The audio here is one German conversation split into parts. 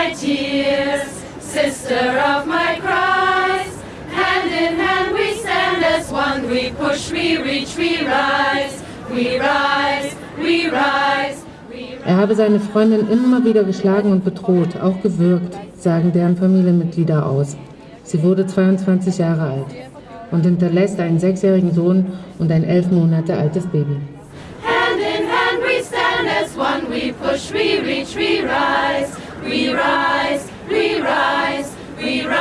my tears, sister of my cries. Hand in hand we stand as one, we push, we reach, we rise, we rise, we rise. Er habe seine Freundin immer wieder geschlagen und bedroht, auch gewürgt, sagen deren Familienmitglieder aus. Sie wurde 22 Jahre alt und hinterlässt einen sechsjährigen Sohn und ein elf Monate altes Baby. Hand in hand we stand as one, we push, we reach, we rise, we rise, we rise, we rise.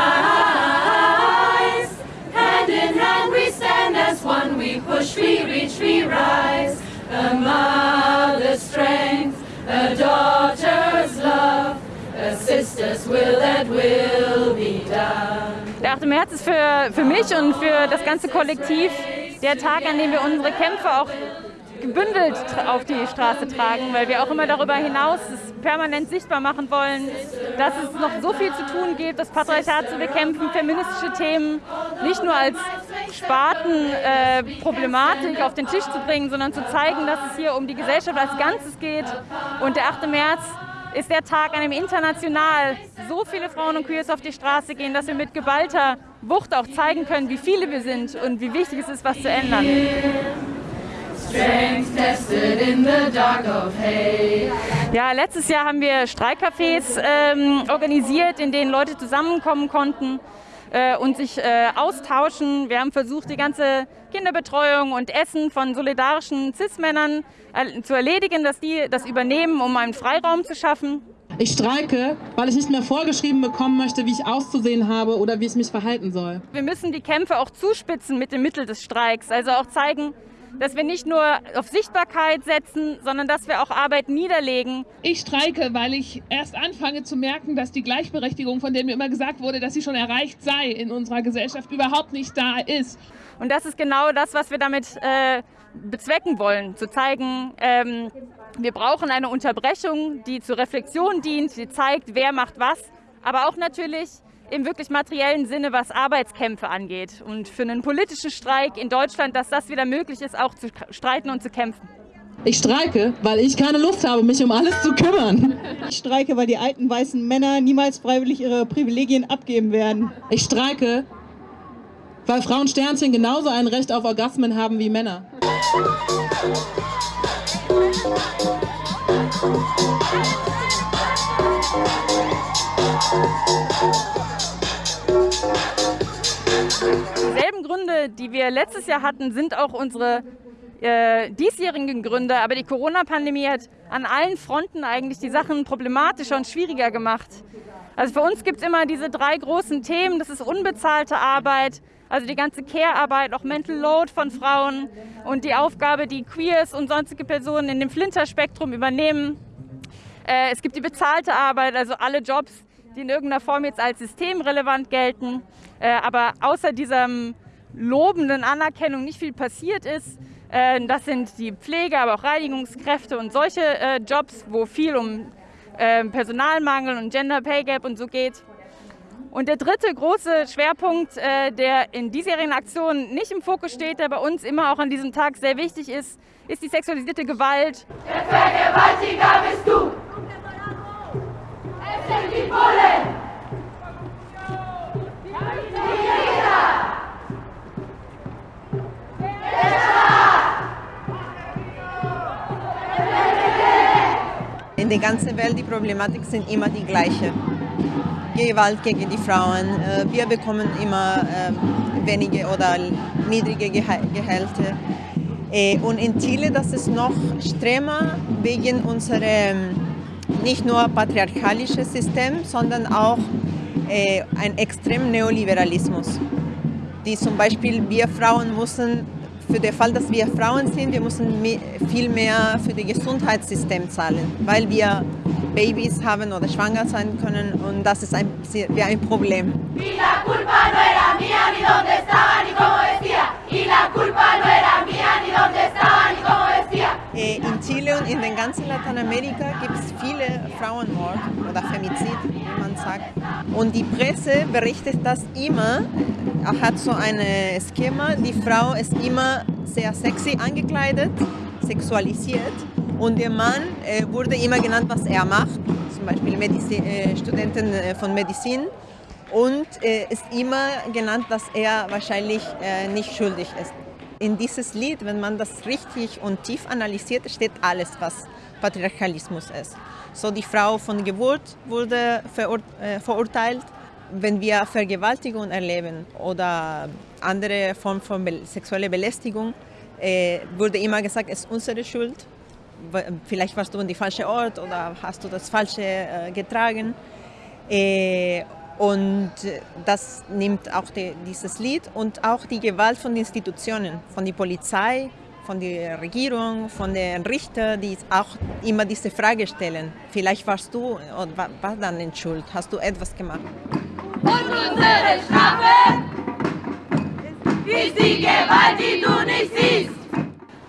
Hand in hand we stand as one, we push, we reach, we rise. A mother's strength, a daughter's love, a sister's will that will be done. Der 8. März ist für, für mich und für das ganze Kollektiv der Tag, an dem wir unsere Kämpfe auch gebündelt auf die Straße tragen, weil wir auch immer darüber hinaus permanent sichtbar machen wollen, dass es noch so viel zu tun gibt, das Patriarchat zu bekämpfen, feministische Themen nicht nur als Spartenproblematik äh, auf den Tisch zu bringen, sondern zu zeigen, dass es hier um die Gesellschaft als Ganzes geht. Und der 8. März ist der Tag, an dem international so viele Frauen und Queers auf die Straße gehen, dass wir mit geballter Wucht auch zeigen können, wie viele wir sind und wie wichtig es ist, was zu ändern. Ja, letztes Jahr haben wir Streikcafés ähm, organisiert, in denen Leute zusammenkommen konnten äh, und sich äh, austauschen. Wir haben versucht, die ganze Kinderbetreuung und Essen von solidarischen CIS-Männern äh, zu erledigen, dass die das übernehmen, um einen Freiraum zu schaffen. Ich streike, weil ich nicht mehr vorgeschrieben bekommen möchte, wie ich auszusehen habe oder wie ich mich verhalten soll. Wir müssen die Kämpfe auch zuspitzen mit dem Mittel des Streiks, also auch zeigen, dass wir nicht nur auf Sichtbarkeit setzen, sondern dass wir auch Arbeit niederlegen. Ich streike, weil ich erst anfange zu merken, dass die Gleichberechtigung, von der mir immer gesagt wurde, dass sie schon erreicht sei in unserer Gesellschaft, überhaupt nicht da ist. Und das ist genau das, was wir damit äh, bezwecken wollen, zu zeigen, ähm, wir brauchen eine Unterbrechung, die zur Reflexion dient, die zeigt, wer macht was, aber auch natürlich im wirklich materiellen Sinne, was Arbeitskämpfe angeht. Und für einen politischen Streik in Deutschland, dass das wieder möglich ist, auch zu streiten und zu kämpfen. Ich streike, weil ich keine Lust habe, mich um alles zu kümmern. Ich streike, weil die alten weißen Männer niemals freiwillig ihre Privilegien abgeben werden. Ich streike, weil Frauen Sternchen genauso ein Recht auf Orgasmen haben wie Männer. Letztes Jahr hatten, sind auch unsere äh, diesjährigen Gründe. Aber die Corona-Pandemie hat an allen Fronten eigentlich die Sachen problematischer und schwieriger gemacht. Also für uns gibt es immer diese drei großen Themen. Das ist unbezahlte Arbeit, also die ganze Care-Arbeit, auch Mental Load von Frauen und die Aufgabe, die Queers und sonstige Personen in dem Flinterspektrum übernehmen. Äh, es gibt die bezahlte Arbeit, also alle Jobs, die in irgendeiner Form jetzt als systemrelevant gelten, äh, aber außer diesem lobenden Anerkennung nicht viel passiert ist. Äh, das sind die Pflege, aber auch Reinigungskräfte und solche äh, Jobs, wo viel um äh, Personalmangel und Gender Pay Gap und so geht. Und der dritte große Schwerpunkt, der in diesjährigen Aktionen nicht im Fokus steht, der bei uns immer auch an diesem Tag sehr wichtig ist, ist die sexualisierte Gewalt. Der Vergewaltiger bist du! Es sind die Bullen! In der ganzen Welt die Problematik sind immer die gleiche. Gewalt gegen die Frauen. Äh, wir bekommen immer ähm, wenige oder niedrige Gehälter. Äh, und in Chile das ist noch strenger wegen unserem nicht nur patriarchalischen System, sondern auch äh, ein extrem Neoliberalismus. Die zum Beispiel wir Frauen müssen für den Fall, dass wir Frauen sind, wir müssen viel mehr für das Gesundheitssystem zahlen, weil wir Babys haben oder schwanger sein können und das ist ein, wie ein Problem. In Chile und in den ganzen Lateinamerika gibt es viele Frauenmord oder Femizid, wie man sagt. Und die Presse berichtet das immer, hat so ein Schema, die Frau ist immer sehr sexy angekleidet, sexualisiert Und der Mann äh, wurde immer genannt, was er macht, zum Beispiel Medizin, äh, Studenten äh, von Medizin. Und äh, ist immer genannt, dass er wahrscheinlich äh, nicht schuldig ist. In dieses Lied, wenn man das richtig und tief analysiert, steht alles, was Patriarchalismus ist. So die Frau von Geburt wurde verur äh, verurteilt. Wenn wir Vergewaltigung erleben oder andere Formen von sexueller Belästigung, äh, wurde immer gesagt, es ist unsere Schuld. Vielleicht warst du an die falsche Ort oder hast du das Falsche äh, getragen. Äh, und das nimmt auch die, dieses Lied und auch die Gewalt von Institutionen, von der Polizei, von der Regierung, von den Richtern, die auch immer diese Frage stellen. Vielleicht warst du oder war dann in Schuld, hast du etwas gemacht? Und unsere Strafe ist die Gewalt, die du nicht siehst.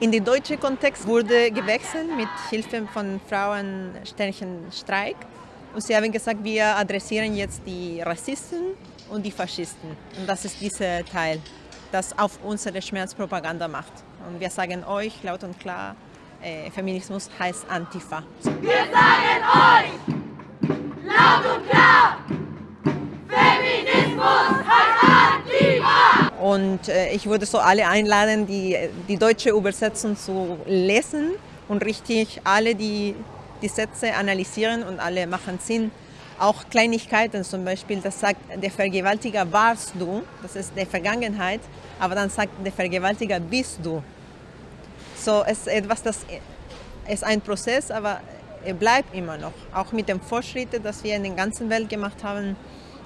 In den deutschen Kontext wurde gewechselt mit Hilfe von Frauensternchen-Streik. Und sie haben gesagt, wir adressieren jetzt die Rassisten und die Faschisten. Und das ist dieser Teil, das auf unsere Schmerzpropaganda macht. Und wir sagen euch laut und klar, äh, Feminismus heißt Antifa. Wir sagen euch laut und Und äh, ich würde so alle einladen, die, die deutsche Übersetzung zu lesen und richtig alle die, die Sätze analysieren und alle machen Sinn. Auch Kleinigkeiten zum Beispiel, das sagt, der Vergewaltiger warst du, das ist der Vergangenheit, aber dann sagt der Vergewaltiger bist du. So es ist etwas, das ist ein Prozess, aber er bleibt immer noch. Auch mit den Fortschritten, die wir in der ganzen Welt gemacht haben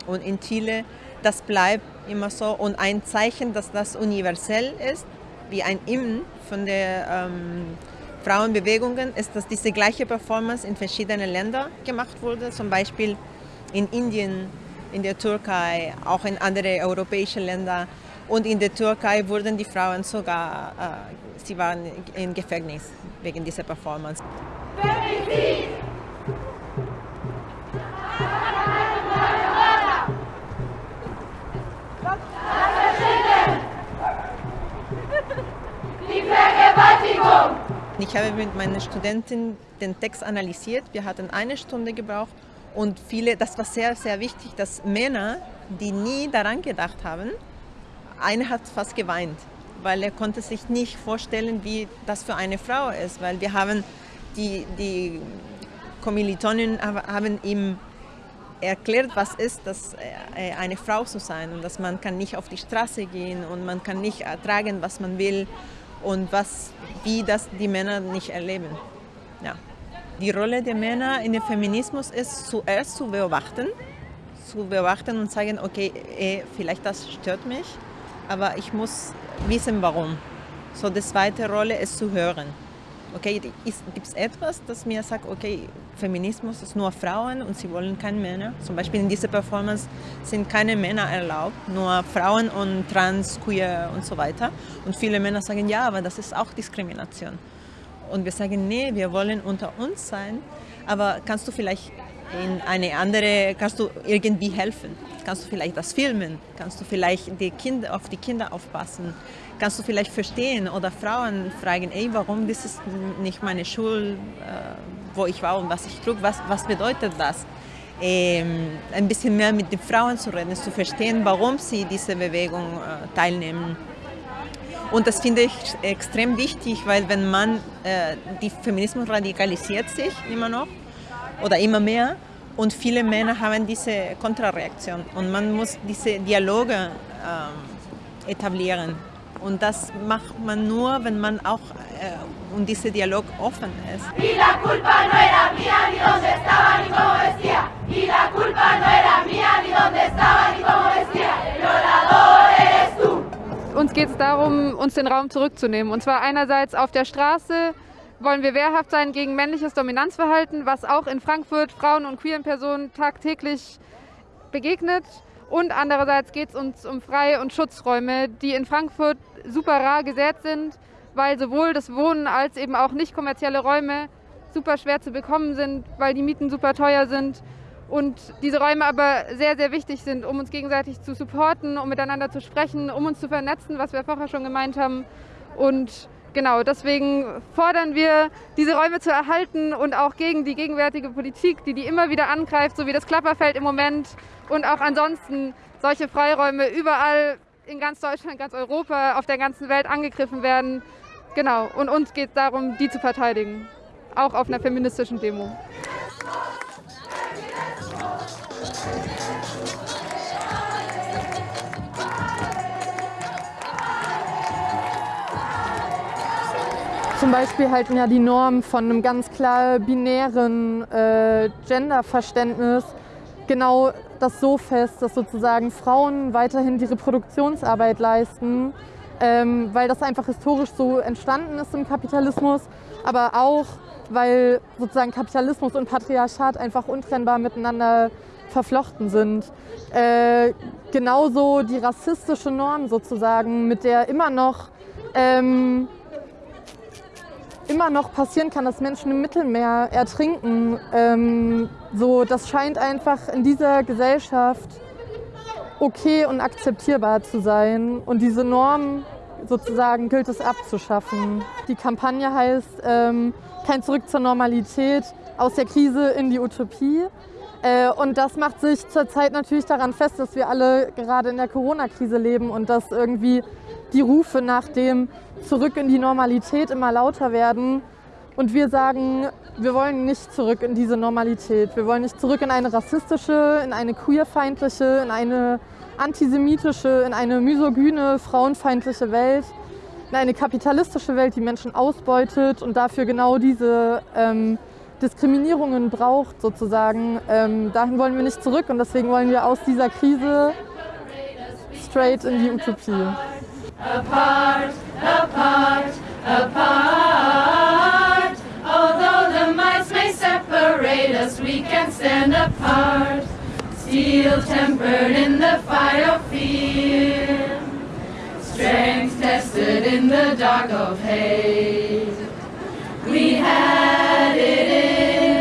und in Chile, das bleibt immer so. Und ein Zeichen, dass das universell ist, wie ein Innen von der ähm, Frauenbewegungen, ist, dass diese gleiche Performance in verschiedenen Ländern gemacht wurde. Zum Beispiel in Indien, in der Türkei, auch in anderen europäischen Ländern. Und in der Türkei wurden die Frauen sogar, äh, sie waren im Gefängnis wegen dieser Performance. Femizid! Die Vergewaltigung! Ich habe mit meinen Studenten den Text analysiert. Wir hatten eine Stunde gebraucht und viele, das war sehr, sehr wichtig, dass Männer, die nie daran gedacht haben, einer hat fast geweint, weil er konnte sich nicht vorstellen, wie das für eine Frau ist, weil wir haben die, die Kommilitonen haben ihm erklärt, was ist das, eine Frau zu sein und dass man kann nicht auf die Straße gehen und man kann nicht ertragen, was man will und was, wie das die Männer nicht erleben. Ja. Die Rolle der Männer in dem Feminismus ist zuerst zu beobachten, zu beobachten und sagen, okay, eh, vielleicht das stört mich, aber ich muss wissen, warum. So, die zweite Rolle ist zu hören. Okay, gibt es etwas, das mir sagt, okay, Feminismus ist nur Frauen und sie wollen keine Männer. Zum Beispiel in dieser Performance sind keine Männer erlaubt, nur Frauen und Trans, Queer und so weiter. Und viele Männer sagen, ja, aber das ist auch Diskrimination. Und wir sagen, nee, wir wollen unter uns sein, aber kannst du vielleicht in eine andere, kannst du irgendwie helfen? Kannst du vielleicht das filmen? Kannst du vielleicht die Kinder, auf die Kinder aufpassen? Kannst du vielleicht verstehen oder Frauen fragen, ey, warum das ist nicht meine Schule, äh, wo ich war und was ich trug, was, was bedeutet das? Ähm, ein bisschen mehr mit den Frauen zu reden, zu verstehen, warum sie diese Bewegung äh, teilnehmen. Und das finde ich extrem wichtig, weil wenn man, äh, die Feminismus radikalisiert sich immer noch oder immer mehr und viele Männer haben diese Kontrareaktion und man muss diese Dialoge ähm, etablieren. Und das macht man nur, wenn man auch äh, und dieser Dialog offen ist. Y la culpa no era mía, ni dónde estaba, ni cómo vestía. Y la culpa no era mía, ni dónde estaba, ni cómo vestía. El violador eres tú. Uns geht es darum, uns den Raum zurückzunehmen. Und zwar einerseits auf der Straße wollen wir wehrhaft sein gegen männliches Dominanzverhalten, was auch in Frankfurt Frauen und queeren Personen tagtäglich begegnet. Und andererseits geht es uns um Freie- und Schutzräume, die in Frankfurt super rar gesät sind, weil sowohl das Wohnen als eben auch nicht kommerzielle Räume super schwer zu bekommen sind, weil die Mieten super teuer sind und diese Räume aber sehr, sehr wichtig sind, um uns gegenseitig zu supporten, um miteinander zu sprechen, um uns zu vernetzen, was wir vorher schon gemeint haben und genau, deswegen fordern wir, diese Räume zu erhalten und auch gegen die gegenwärtige Politik, die die immer wieder angreift, so wie das Klapperfeld im Moment und auch ansonsten solche Freiräume überall in ganz Deutschland, ganz Europa, auf der ganzen Welt angegriffen werden. Genau, und uns geht es darum, die zu verteidigen, auch auf einer feministischen Demo. Zum Beispiel halten ja die Normen von einem ganz klar binären äh, Genderverständnis genau das so fest, dass sozusagen Frauen weiterhin die Reproduktionsarbeit leisten, ähm, weil das einfach historisch so entstanden ist im Kapitalismus, aber auch, weil sozusagen Kapitalismus und Patriarchat einfach untrennbar miteinander verflochten sind. Äh, genauso die rassistische Norm sozusagen, mit der immer noch ähm, immer noch passieren kann, dass Menschen im Mittelmeer ertrinken. Ähm, so, das scheint einfach in dieser Gesellschaft okay und akzeptierbar zu sein. Und diese Norm sozusagen gilt es abzuschaffen. Die Kampagne heißt ähm, Kein Zurück zur Normalität, aus der Krise in die Utopie. Äh, und das macht sich zurzeit natürlich daran fest, dass wir alle gerade in der Corona-Krise leben und dass irgendwie die Rufe nach dem Zurück in die Normalität immer lauter werden. Und wir sagen, wir wollen nicht zurück in diese Normalität. Wir wollen nicht zurück in eine rassistische, in eine queerfeindliche, in eine antisemitische, in eine misogyne, frauenfeindliche Welt, eine kapitalistische Welt, die Menschen ausbeutet und dafür genau diese ähm, Diskriminierungen braucht sozusagen. Ähm, dahin wollen wir nicht zurück und deswegen wollen wir aus dieser Krise straight in die Utopie. apart, apart, apart. Although the miles may separate us, we can stand apart. Steel tempered in the fire of fear, strength tested in the dark of hate. We had it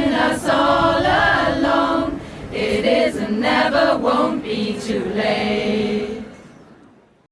in us all along. It is and never won't be too late.